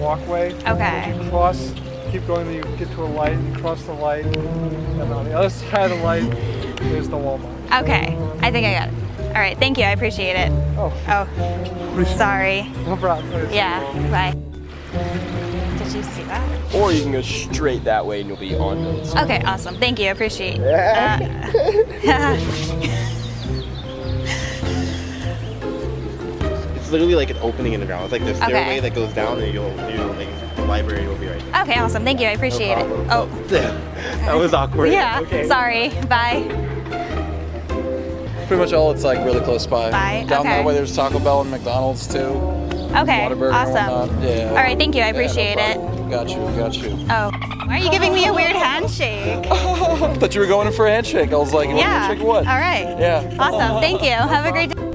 walkway. Okay. You cross, keep going, then you get to a light, you cross the light, and on the other side of the light is the Walmart. Okay. I think I got it. All right. Thank you. I appreciate it. Oh, Oh, sorry. no problem. Yeah. Bye. Did you see that? Or you can go straight that way and you'll be on the Okay. Awesome. Thank you. I appreciate. Uh, It's literally like an opening in the ground. It's like the Okay. stairway that goes down and you'll, you know, like the library will be right there. okay. Awesome. Thank you. I appreciate it. Oh. that was awkward. Yeah. Okay. Sorry. Bye. Pretty much all it's like really close by. By, Down okay. that way there's Taco Bell and McDonald's too. Okay. Whataburger Awesome. Yeah. All right. Thank you. I Yeah, no appreciate it. Got you, got you. Oh. Why are you giving me a weird handshake? I Thought you were going in for a handshake. I was like, you want a Yeah. handshake what? All right. Yeah. Awesome. Thank you. Have a great day.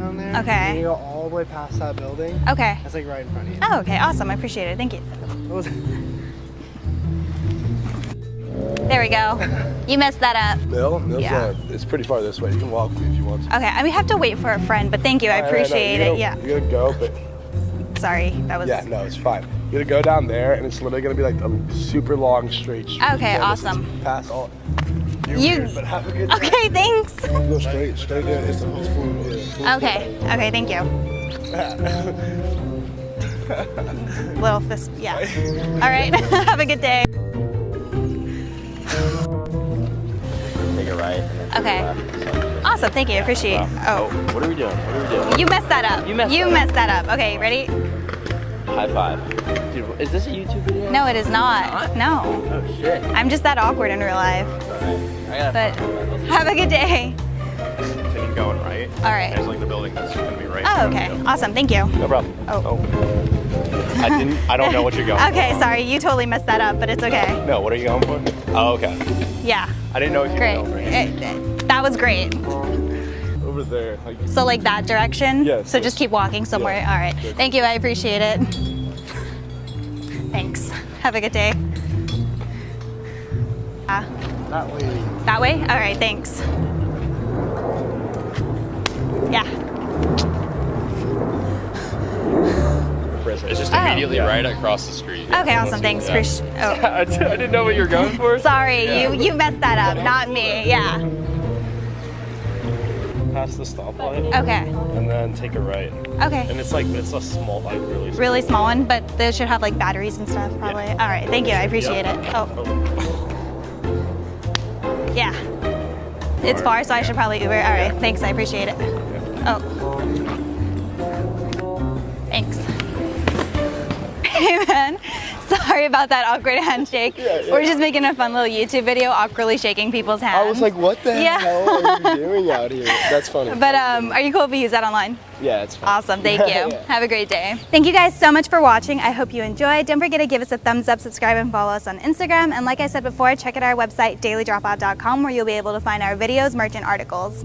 Down there. Okay. And you go all the way past that building. Okay. That's like right in front of you. Oh, okay. Awesome. I appreciate it. Thank you. What was it? There we go. You messed that up. Mill? Mill's Yeah. uh, it's pretty far this way. You can walk me if you want to. Okay. I mean, we have to wait for a friend, but thank you. I All right, no, appreciate you're it. gonna- Yeah. You're gonna go, but Sorry. That was. yeah, no, it's fine. You're gonna go down there, and it's literally gonna be like a super long straight street. Okay, And awesome. Pass all. You're You- weird, but have a good day. Okay. Thanks. Go straight, straight there. It's, it's full, yeah, full Okay. Okay. Thank you. Little fist. Yeah. All right. have a good day. Take a right. And then take Okay. left. Awesome. Thank you. I appreciate. Oh. What are we doing? What are we doing? You messed that up. You messed You that up. messed that up. Okay. Ready? High five. Dude, is this a YouTube video? No, it is not. No. Oh shit. I'm just that awkward in real life. But have a good day. Taking going right. All right. There's like the building that's gonna be right. Oh, okay. you. Awesome. Thank you. No problem. Oh. I didn't. I don't know what you're going. Okay, sorry. You totally messed that up, but it's okay. No. What are you going for? Oh, okay. Yeah. I didn't know if you Great. were going right. It- it- that was great. Over there. Like, So like that direction? Yes, So yes. just keep walking somewhere. Yeah. All right. Good. Thank you. I appreciate it. Thanks. Have a good day. Ah, That way. that way? All right. Thanks. Yeah. Prison. It's just Oh. immediately right across the street. Okay. Awesome. Thanks. Yeah. Appreci- oh. I didn't know what you were going for. Sorry. You you messed that up. Not me. Yeah. Past the stoplight Okay. and then take a right. Okay. And it's like it's a small, like really. Small. Really small one, but they should have like batteries and stuff probably. All right. Thank you. I appreciate it. Oh. Yeah. It's far, so I should probably Uber. All right, thanks. I appreciate it. Oh. Thanks. Hey, man. Sorry about that awkward handshake. We're just making a fun little YouTube video, awkwardly shaking people's hands. I was like, what the Yeah. hell are you doing out here? That's funny. But um, are you cool if we use that online? yeah, it's fine. Awesome, thank you. Have a great day. Thank you guys so much for watching. I hope you enjoyed. Don't forget to give us a thumbs up, subscribe, and follow us on Instagram. And like I said before, check out our website, dailydropout.com, where you'll be able to find our videos, merch, and articles.